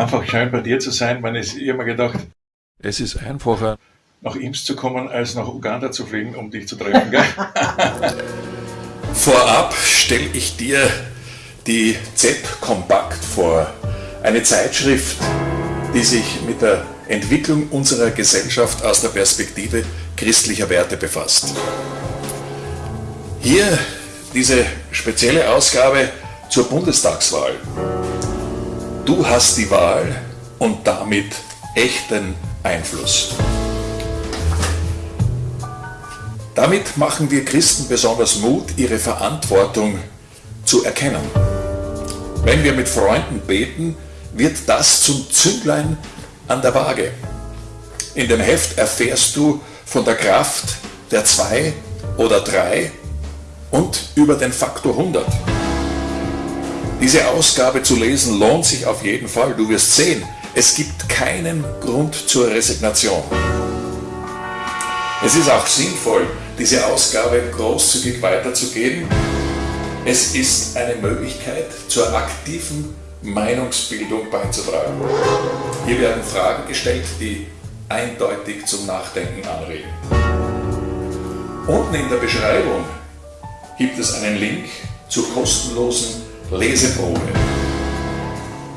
Einfach schön bei dir zu sein. Man ist immer gedacht, es ist einfacher, nach Ims zu kommen, als nach Uganda zu fliegen, um dich zu treffen. Vorab stelle ich dir die ZEP Kompakt vor, eine Zeitschrift, die sich mit der Entwicklung unserer Gesellschaft aus der Perspektive christlicher Werte befasst. Hier diese spezielle Ausgabe zur Bundestagswahl. Du hast die Wahl und damit echten Einfluss. Damit machen wir Christen besonders Mut, ihre Verantwortung zu erkennen. Wenn wir mit Freunden beten, wird das zum Zünglein an der Waage. In dem Heft erfährst du von der Kraft der zwei oder drei und über den Faktor 100. Diese Ausgabe zu lesen lohnt sich auf jeden Fall. Du wirst sehen, es gibt keinen Grund zur Resignation. Es ist auch sinnvoll, diese Ausgabe großzügig weiterzugeben. Es ist eine Möglichkeit zur aktiven Meinungsbildung beizutragen. Hier werden Fragen gestellt, die eindeutig zum Nachdenken anregen. Unten in der Beschreibung gibt es einen Link zur kostenlosen Leseprobe.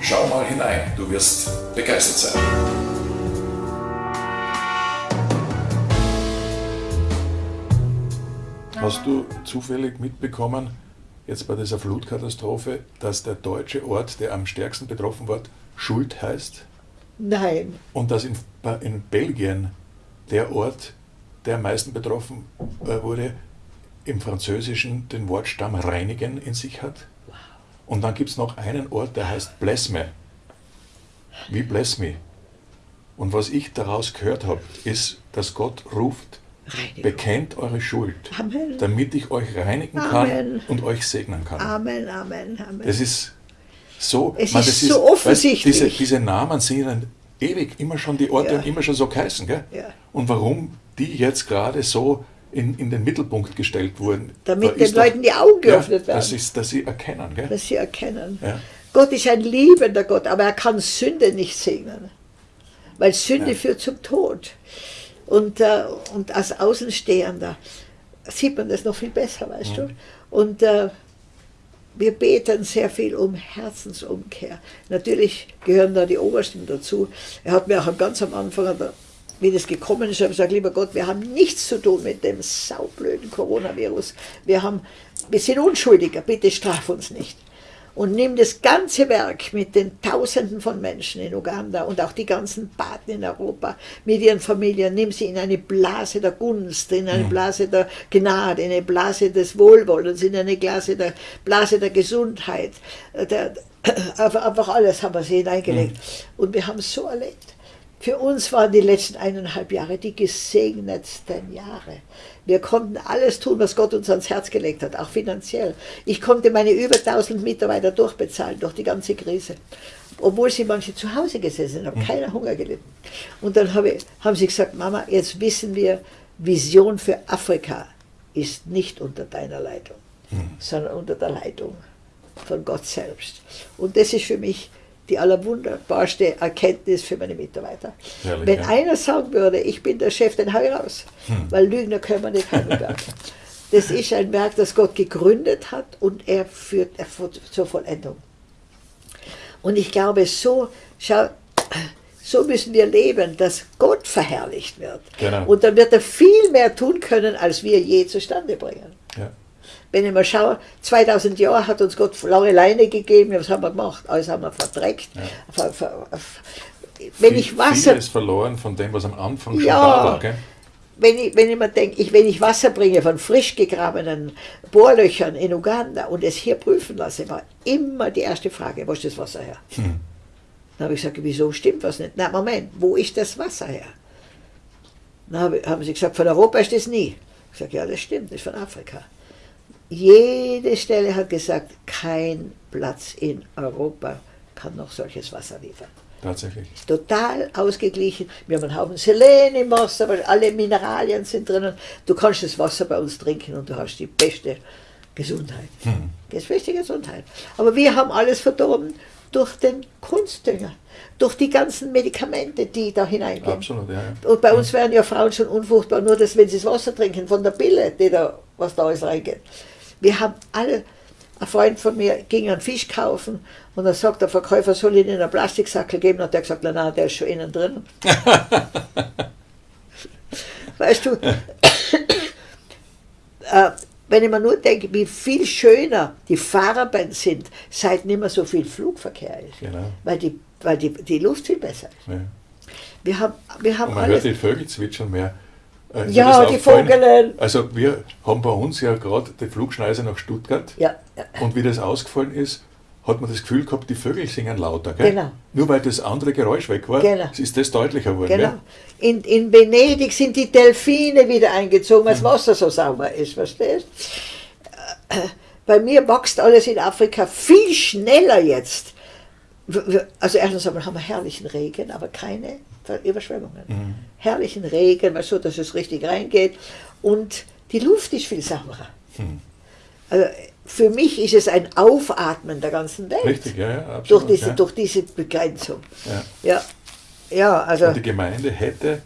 Schau mal hinein, du wirst begeistert sein. Hast du zufällig mitbekommen, jetzt bei dieser Flutkatastrophe, dass der deutsche Ort, der am stärksten betroffen wird, Schuld heißt? Nein. Und dass in, in Belgien der Ort, der am meisten betroffen äh, wurde, im Französischen den Wortstamm reinigen in sich hat? Und dann gibt es noch einen Ort, der heißt Bless me. Wie Bless me. Und was ich daraus gehört habe, ist, dass Gott ruft, Reinigung. bekennt eure Schuld, Amen. damit ich euch reinigen Amen. kann und euch segnen kann. Amen, Amen, Amen. Das ist so, es man, ist so ist, offensichtlich. Weißt, diese, diese, Namen sind dann ewig immer schon, die Orte ja. und immer schon so geheißen. Gell? Ja. Und warum die jetzt gerade so in, in den Mittelpunkt gestellt wurden. Damit den Leuten die Augen geöffnet ja, werden. Das ist, dass sie erkennen. Gell? Dass sie erkennen. Ja. Gott ist ein liebender Gott, aber er kann Sünde nicht segnen. Weil Sünde führt zum Tod. Und, äh, und als Außenstehender sieht man das noch viel besser, weißt mhm. du. Und äh, wir beten sehr viel um Herzensumkehr. Natürlich gehören da die Obersten dazu. Er hat mir auch ganz am Anfang wie das gekommen ist, habe ich gesagt, lieber Gott, wir haben nichts zu tun mit dem saublöden Coronavirus. Wir, haben, wir sind Unschuldiger, bitte straf uns nicht. Und nimm das ganze Werk mit den Tausenden von Menschen in Uganda und auch die ganzen Paten in Europa mit ihren Familien, nimm sie in eine Blase der Gunst, in eine Blase der Gnade, in eine Blase des Wohlwollens, in eine Blase der, Blase der Gesundheit. Der, einfach alles haben wir sie hineingelegt. Und wir haben es so erlebt. Für uns waren die letzten eineinhalb Jahre die gesegnetsten Jahre. Wir konnten alles tun, was Gott uns ans Herz gelegt hat, auch finanziell. Ich konnte meine über 1000 Mitarbeiter durchbezahlen durch die ganze Krise. Obwohl sie manche zu Hause gesessen haben, mhm. keiner Hunger gelitten. Und dann habe, haben sie gesagt, Mama, jetzt wissen wir, Vision für Afrika ist nicht unter deiner Leitung, mhm. sondern unter der Leitung von Gott selbst. Und das ist für mich die allerwunderbarste Erkenntnis für meine Mitarbeiter. Herrlich, Wenn ja. einer sagen würde, ich bin der Chef, dann hau ich raus, hm. weil Lügner können wir nicht heimwerken. das ist ein Werk, das Gott gegründet hat und er führt er zur Vollendung. Und ich glaube, so, schau, so müssen wir leben, dass Gott verherrlicht wird. Genau. Und dann wird er viel mehr tun können, als wir je zustande bringen. Ja. Wenn ich mal schaue, 2000 Jahre hat uns Gott lange Leine gegeben, was haben wir gemacht? Alles haben wir verdreckt. Ja. Wenn ich Wasser. ist verloren von dem, was am Anfang schon ja, da war. Gell? Wenn ich, wenn ich mir denke, ich, wenn ich Wasser bringe von frisch gegrabenen Bohrlöchern in Uganda und es hier prüfen lasse, war immer die erste Frage, wo ist das Wasser her? Hm. Dann habe ich gesagt, wieso stimmt was nicht? Na Moment, wo ist das Wasser her? Dann haben sie gesagt, von Europa ist das nie. Ich sage, ja, das stimmt, das ist von Afrika. Jede Stelle hat gesagt, kein Platz in Europa kann noch solches Wasser liefern. Tatsächlich. Ist total ausgeglichen. Wir haben einen Haufen Selen im Wasser, weil alle Mineralien sind drinnen. Du kannst das Wasser bei uns trinken und du hast die beste Gesundheit. Hm. Das beste Gesundheit. Aber wir haben alles verdorben durch den Kunstdünger, durch die ganzen Medikamente, die da hineingehen. Absolut, ja. ja. Und bei uns werden ja Frauen schon unfruchtbar, nur dass, wenn sie das Wasser trinken von der Pille, die da, was da alles reingeht. Wir haben alle, ein Freund von mir ging einen Fisch kaufen und dann sagt der Verkäufer, soll ich Ihnen einen Plastiksackel geben? Und der hat gesagt, nein, nein, der ist schon innen drin. weißt du, äh, wenn ich mir nur denke, wie viel schöner die Farben sind, seit nicht mehr so viel Flugverkehr ist. Genau. Weil, die, weil die, die Luft viel besser ist. ja. Wir haben, wir haben Und man alles. hört die Vögel zwitschern mehr. Äh, Ja, die? Vogelen. Also wir haben bei uns ja gerade die Flugschneise nach Stuttgart Ja, ja. und wie das ausgefallen ist, hat man das Gefühl gehabt, die Vögel singen lauter. Gell? Genau. Nur weil das andere Geräusch weg war, Genau. ist das deutlicher geworden. Genau. In, in Venedig sind die Delfine wieder eingezogen, weil das Wasser so sauber ist, verstehst Bei mir wächst alles in Afrika viel schneller jetzt. Also erstens einmal haben wir herrlichen Regen, aber keine Überschwemmungen. Herrlichen Regen, weil so, dass es richtig reingeht. Und die Luft ist viel sauberer. Also für mich ist es ein Aufatmen der ganzen Welt. Richtig, ja, ja, absolut. Durch diese, ja. durch diese Begrenzung. Ja. Ja, ja also. Und die Gemeinde hätte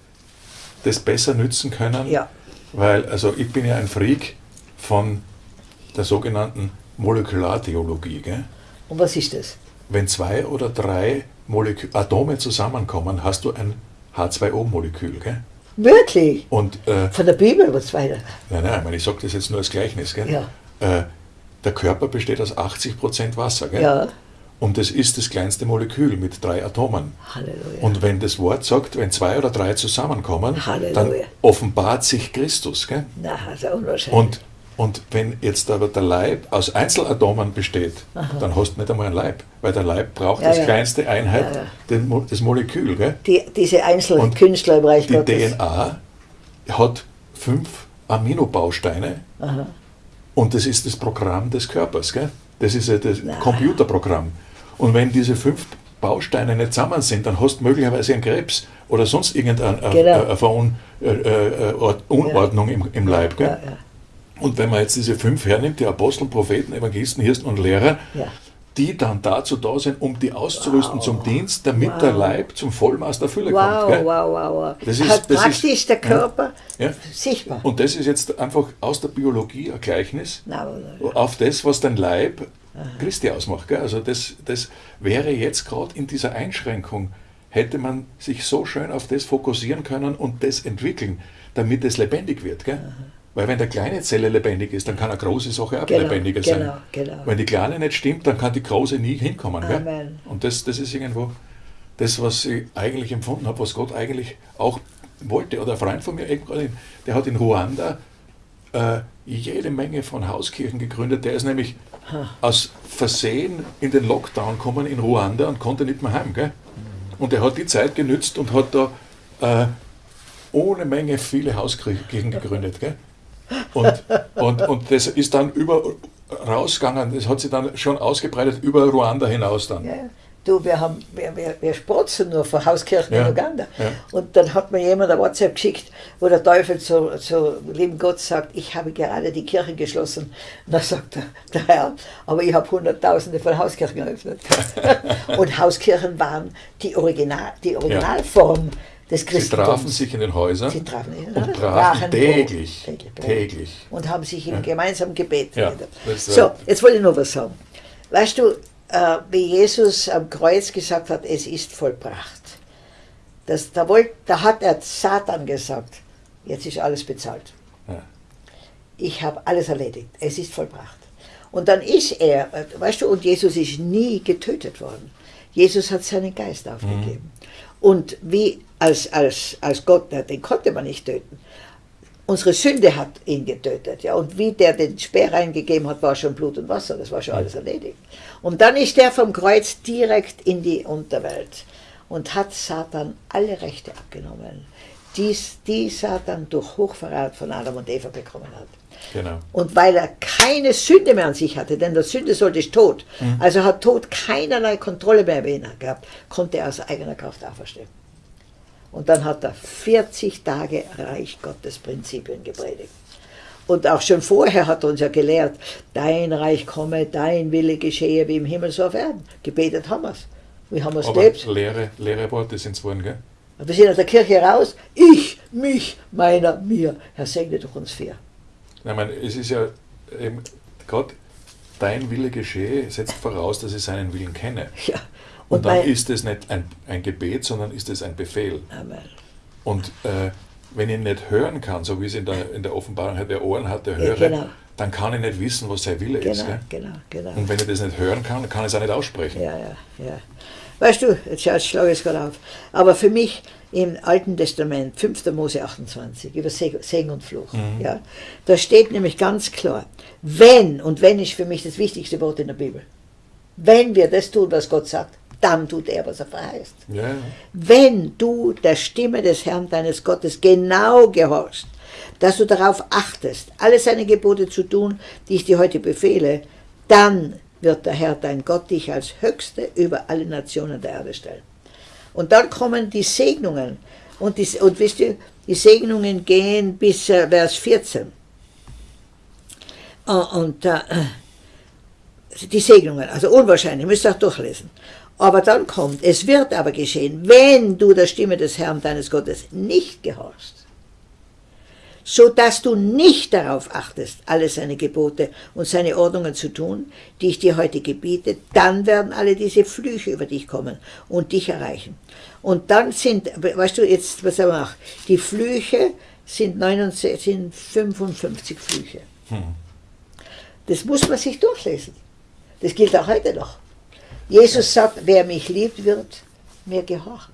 das besser nützen können, Ja. weil, also ich bin ja ein Freak von der sogenannten Molekulartheologie. Gell? Und was ist das? Wenn zwei oder drei Molekü Atome zusammenkommen, hast du ein H2O-Molekül. Gell? Wirklich? Und äh, Von der Bibel was weiter. nein, nein, ich, meine, ich sage das jetzt nur als Gleichnis. Gell? Ja. Äh, der Körper besteht aus 80% Wasser. Gell? Ja. Und das ist das kleinste Molekül mit drei Atomen. Halleluja. Und wenn das Wort sagt, wenn zwei oder drei zusammenkommen, Halleluja. dann offenbart sich Christus. Gell? Na, das ist unwahrscheinlich. Und, und wenn jetzt aber der Leib aus Einzelatomen besteht, dann hast du nicht einmal einen Leib, weil der Leib braucht Ja, als ja. kleinste Einheit Ja. Den, das Molekül. Gell? die, diese einzelnen Und Künstler im Reich Die Gottes. DNA hat fünf Aminobausteine Aha. und das ist das Programm des Körpers. Gell? Das ist ja das Na. Computerprogramm. Und wenn diese fünf Bausteine nicht zusammen sind, dann hast du möglicherweise einen Krebs oder sonst irgendeine äh, Genau. äh, Verun, äh, im, im Leib. Gell? Ja, ja. Und wenn man jetzt diese fünf hernimmt, die Apostel, Propheten, Evangelisten, Hirsten und Lehrer, Ja. die dann dazu da sind, um die auszurüsten zum Dienst, damit Wow. der Leib zum Vollmaß der Fülle Wow, kommt. Gell? wow, wow, wow. Das ist- Hat das ist- praktisch der Körper Ja. sichtbar. Und das ist jetzt einfach aus der Biologie ein Gleichnis Na, aber- auf das, was dein Leib Christi ausmacht. Gell? Also das, das wäre jetzt gerade in dieser Einschränkung, hätte man sich so schön auf das fokussieren können und das entwickeln, damit es lebendig wird. Gell? Weil wenn der kleine Zelle lebendig ist, dann kann eine große Sache auch Genau, lebendiger sein. genau, genau. Wenn die kleine nicht stimmt, dann kann die große nie hinkommen. Und das, das ist irgendwo das, was ich eigentlich empfunden habe, was Gott eigentlich auch wollte. Oder ein Freund von mir, der hat in Ruanda äh, jede Menge von Hauskirchen gegründet. Der ist nämlich aus Versehen in den Lockdown gekommen in Ruanda und konnte nicht mehr heim. Gell? Und er hat die Zeit genützt und hat da äh, ohne Menge viele Hauskirchen gegründet. Gell? Und, und, und das ist dann über rausgegangen, das hat sich dann schon ausgebreitet über Ruanda hinaus dann. Ja, du, wir, haben, wir, wir, wir sprotzen nur von Hauskirchen Ja, in Uganda. ja. Und dann hat mir jemand ein WhatsApp geschickt, wo der Teufel zu, zu lieben Gott sagt, ich habe gerade die Kirchen geschlossen. Und da sagt der, der Herr, aber ich habe Hunderttausende von Hauskirchen eröffnet. Und Hauskirchen waren die, Original, die Originalform des Sie Christentums. trafen sich in den Häusern Sie trafen den und brachen täglich, Brot, täglich Brot. täglich. und haben sich im gemeinsamen Gebet Ja, So, jetzt wollte ich noch was sagen. Weißt du, äh, wie Jesus am Kreuz gesagt hat, es ist vollbracht. Das, da, wollt, da hat er Satan gesagt, jetzt ist alles bezahlt. Ja. Ich habe alles erledigt, es ist vollbracht. Und dann ist er, äh, weißt du, und Jesus ist nie getötet worden. Jesus hat seinen Geist aufgegeben. Und wie als, als, als Gott, den konnte man nicht töten. Unsere Sünde hat ihn getötet. Ja. Und wie der den Speer reingegeben hat, war schon Blut und Wasser, das war schon alles erledigt. Und dann ist er vom Kreuz direkt in die Unterwelt und hat Satan alle Rechte abgenommen, die, die Satan durch Hochverrat von Adam und Eva bekommen hat. Genau. Und weil er keine Sünde mehr an sich hatte, denn der Sünde sollte ich Tod, Mhm. also hat Tod keinerlei Kontrolle mehr über ihn gehabt, konnte er aus eigener Kraft auferstehen. Und dann hat er 40 Tage Reich Gottes Prinzipien gepredigt. Und auch schon vorher hat er uns ja gelehrt, dein Reich komme, dein Wille geschehe wie im Himmel so auf Erden. Gebetet haben wir es. Wie haben wir es gelebt? leere, leere Worte sind es geworden, gell? Und wir sind aus der Kirche raus. Ich, mich, meiner, mir. Herr, segne doch uns vier. Ich meine, es ist ja eben gerade dein Wille geschehe, setzt voraus, dass ich seinen Willen kenne. Ja. Und, dann mein- ist es nicht ein, ein Gebet, sondern ist es ein Befehl. Amen. Und äh, wenn ich nicht hören kann, so wie es in der, in der Offenbarung hat, wer Ohren hat, der Ja, höre, genau. dann kann ich nicht wissen, was sein Wille ist. Genau, Gell? genau, genau. Und wenn ich das nicht hören kann, kann ich es auch nicht aussprechen. Ja, ja, ja. Weißt du, jetzt, schlage ich es gerade auf. Aber für mich im Alten Testament, 5. Mose 28, über Seg- Segen und Fluch, ja, da steht nämlich ganz klar, wenn, und wenn ist für mich das wichtigste Wort in der Bibel, wenn wir das tun, was Gott sagt, dann tut er, was er verheißt. Ja, ja. Wenn du der Stimme des Herrn deines Gottes genau gehorchst, dass du darauf achtest, alle seine Gebote zu tun, die ich dir heute befehle, dann wird der Herr dein Gott dich als Höchste über alle Nationen der Erde stellen. Und dann kommen die Segnungen. Und, die, und wisst ihr, die Segnungen gehen bis äh, Vers 14. Äh, Und äh, die Segnungen, also unwahrscheinlich, müsst ihr auch durchlesen. Aber dann kommt, es wird aber geschehen, wenn du der Stimme des Herrn deines Gottes nicht gehorchst, so dass du nicht darauf achtest, alle seine Gebote und seine Ordnungen zu tun, die ich dir heute gebiete, dann werden alle diese Flüche über dich kommen und dich erreichen. Und dann sind, weißt du, jetzt, was er macht, die Flüche sind, 69, sind 55 Flüche. Das muss man sich durchlesen. Das gilt auch heute noch. Jesus sagt, wer mich liebt, wird mir gehorchen.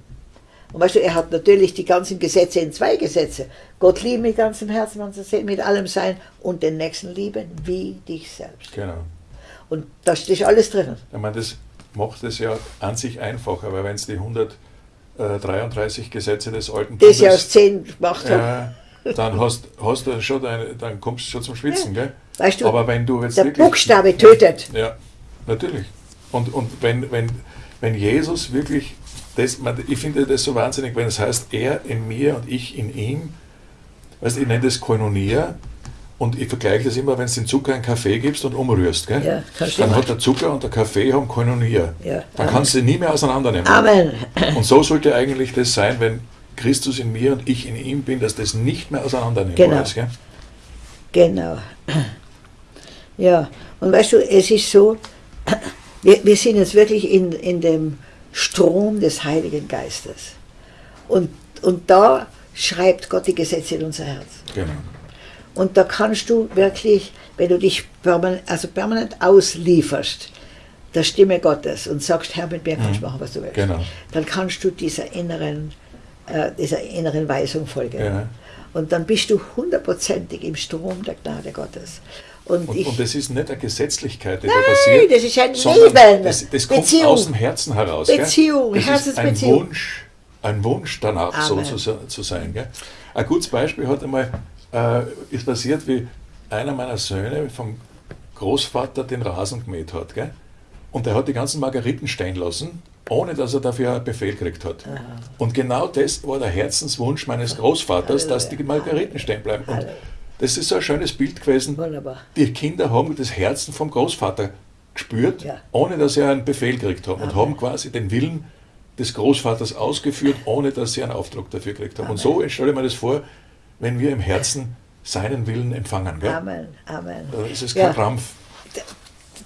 Und weißt du, er hat natürlich die ganzen Gesetze in zwei Gesetze. Gott lieben mit ganzem Herzen, mit allem sein und den Nächsten lieben wie dich selbst. Genau. Und da steht alles drinnen. Ich meine, das macht es ja an sich einfacher, weil wenn es die 133 Gesetze des Alten Das ja aus zehn gemacht haben. äh, dann hast, hast du schon deine, dann kommst du schon zum Schwitzen, gell? Weißt du, Aber wenn du jetzt der Buchstabe tötet. Ja, natürlich. Und, und wenn, wenn, wenn Jesus wirklich, das, ich finde das so wahnsinnig, wenn es heißt, er in mir und ich in ihm, weißt, ich nenne das Koinonia und ich vergleiche das immer, wenn du den Zucker in Kaffee gibst und umrührst, gell? Ja, dann hat der Zucker und der Kaffee haben Koinonia. Ja. Dann kannst du sie nie mehr auseinandernehmen. Amen. Und so sollte eigentlich das sein, wenn Christus in mir und ich in ihm bin, dass das nicht mehr auseinandernehmbar Genau. ist. Gell? Genau. Ja, und weißt du, es ist so, wir, wir sind jetzt wirklich in, in dem Strom des Heiligen Geistes. Und, und da schreibt Gott die Gesetze in unser Herz. Genau. Und da kannst du wirklich, wenn du dich permanent, also permanent auslieferst, der Stimme Gottes und sagst, Herr, mit mir kannst du machen, was du willst, Genau. dann kannst du dieser inneren, äh, dieser inneren Weisung folgen. Ja. Und dann bist du hundertprozentig im Strom der Gnade Gottes. Und, Und, ich, und das ist nicht eine Gesetzlichkeit, die Nein, da passiert. das ist ein Leben. Das, das kommt Beziehung. aus dem Herzen heraus. gell? Beziehung, das ist ein. Wunsch, ein Wunsch danach, Amen. so zu, zu sein. Gell? Ein gutes Beispiel hat einmal, äh, ist passiert, wie einer meiner Söhne vom Großvater den Rasen gemäht hat. Gell? Und er hat die ganzen Margeriten stehen lassen, ohne dass er dafür einen Befehl gekriegt hat. Und genau das war der Herzenswunsch meines Großvaters, dass die Margeriten stehen bleiben. Und. Das ist so ein schönes Bild gewesen. Wunderbar. Die Kinder haben das Herzen vom Großvater gespürt, Ja. ohne dass sie einen Befehl gekriegt haben. Und haben quasi den Willen des Großvaters ausgeführt, ohne dass sie einen Auftrag dafür gekriegt haben. Und so stelle ich mir das vor, wenn wir im Herzen seinen Willen empfangen. Gell? Amen, Amen. Da ist es kein Ja. Krampf.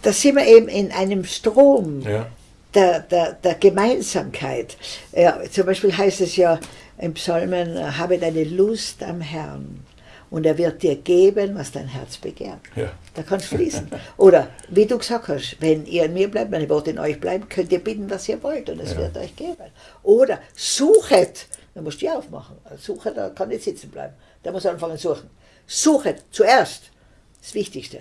Da sind wir eben in einem Strom Ja. der, der, der Gemeinsamkeit. Ja, zum Beispiel heißt es ja im Psalmen, habe deine Lust am Herrn und er wird dir geben, was dein Herz begehrt. Ja. Da kannst du fließen. Oder wie du gesagt hast, wenn ihr in mir bleibt, meine Worte in euch bleiben, könnt ihr bitten, was ihr wollt und es Ja. wird euch geben. Oder suchet, da musst du ja aufmachen. Suche, da kann nicht sitzen bleiben. Da muss anfangen zu suchen. Suchet zuerst, das Wichtigste,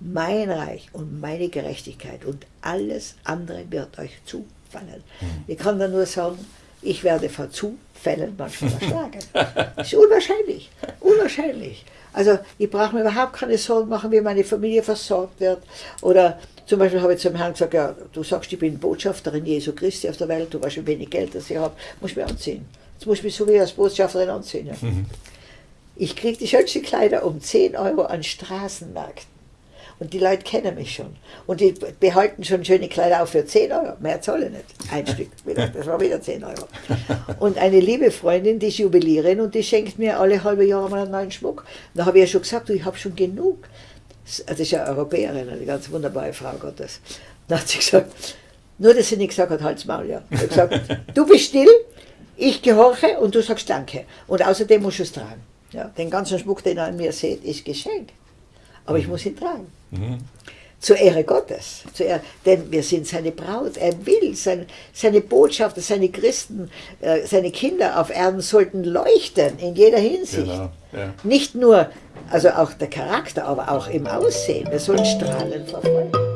mein Reich und meine Gerechtigkeit und alles andere wird euch zufallen. Ich kann da nur sagen, Ich werde vor Zufällen manchmal erschlagen. Das ist unwahrscheinlich. Unwahrscheinlich. Also ich brauche mir überhaupt keine Sorgen machen, wie meine Familie versorgt wird. Oder zum Beispiel habe ich zum Herrn gesagt, ja, du sagst, ich bin Botschafterin Jesu Christi auf der Welt, du weißt, wie wenig Geld das ich habe, muss ich mir anziehen. Jetzt muss ich mich so wie als Botschafterin anziehen. Ja. Mhm. Ich kriege die schönsten Kleider um 10 Euro an Straßenmärkten. Und die Leute kennen mich schon. Und die behalten schon schöne Kleider auch für 10 Euro. Mehr zahle ich nicht. Ein Stück. Das war wieder 10 Euro. Und eine liebe Freundin, die ist Jubilierin und die schenkt mir alle halbe Jahre mal einen neuen Schmuck. Da habe ich ja schon gesagt, du, ich habe schon genug. Das ist ja Europäerin, eine ganz wunderbare Frau Gottes. Dann hat sie gesagt, nur dass sie nicht gesagt hat, halt's Maul, ja. Hat gesagt, du bist still, ich gehorche und du sagst Danke. Und außerdem musst du es tragen. Ja, den ganzen Schmuck, den ihr an mir seht, ist Geschenk. Aber ich muss ihn tragen. Mhm. Zur Ehre Gottes. Zur Ehre, denn wir sind seine Braut. Er will, sein, seine Botschafter, seine Christen, äh, seine Kinder auf Erden sollten leuchten in jeder Hinsicht. Genau, ja. Nicht nur, also auch der Charakter, aber auch im Aussehen. Wir sollen strahlen vor Freude.